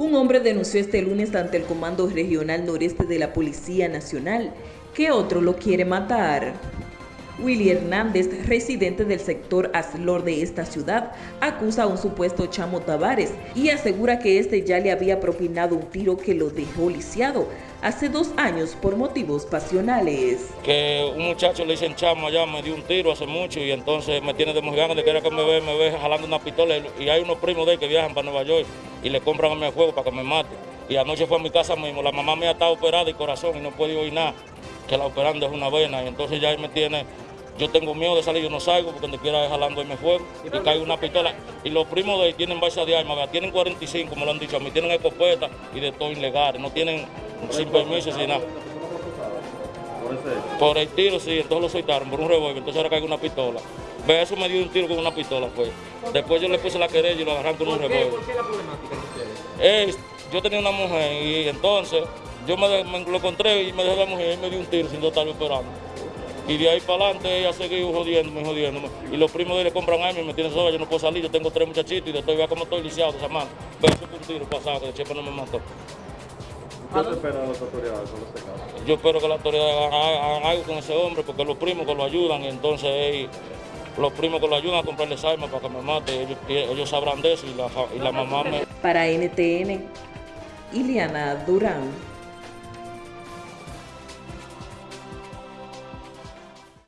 Un hombre denunció este lunes ante el Comando Regional Noreste de la Policía Nacional que otro lo quiere matar. Willy Hernández, residente del sector Aslor de esta ciudad, acusa a un supuesto Chamo Tavares y asegura que este ya le había propinado un tiro que lo dejó lisiado hace dos años por motivos pasionales. Que un muchacho le dicen Chamo allá, me dio un tiro hace mucho y entonces me tiene de mojigano de que era que me ve, me ve jalando una pistola y hay unos primos de él que viajan para Nueva York y le compran a mi juego para que me mate. Y anoche fue a mi casa mismo, la mamá mía está operada de corazón y no puede oír nada, que la operando es una vena y entonces ya él me tiene yo tengo miedo de salir, yo no salgo porque donde quiera jalando y me fuego y cae una pistola. Y los primos de ahí tienen base de armas, tienen 45, como lo han dicho a mí, tienen escopeta y de todo ilegal, no tienen sin permiso, sin nada. Por el tiro, sí, entonces lo soltaron por un revólver, entonces ahora cae una pistola. Ve, eso me dio un tiro con una pistola, pues. Después yo le puse la querella y lo agarraron con un revólver. ¿Por qué la problemática de ustedes? yo tenía una mujer y entonces yo me, me lo encontré y me dejé la mujer y me dio un tiro sin yo estarlo esperando. Y de ahí para adelante ella seguido jodiéndome, jodiéndome. Y los primos de él le compran armas y me tienen sola, yo no puedo salir, yo tengo tres muchachitos y de todo, vea como estoy lisiado de esa mano. Pero eso fue un tiro pasado, que el chepe no me mató. ¿Qué te esperan las autoridades con este caso? Yo espero que las autoridades hagan algo con ese hombre, porque los primos que lo ayudan, y entonces eh, los primos que lo ayudan a comprarles armas para que me mate, ellos, ellos sabrán de eso y la, y la mamá me... Para NTN, Iliana Durán.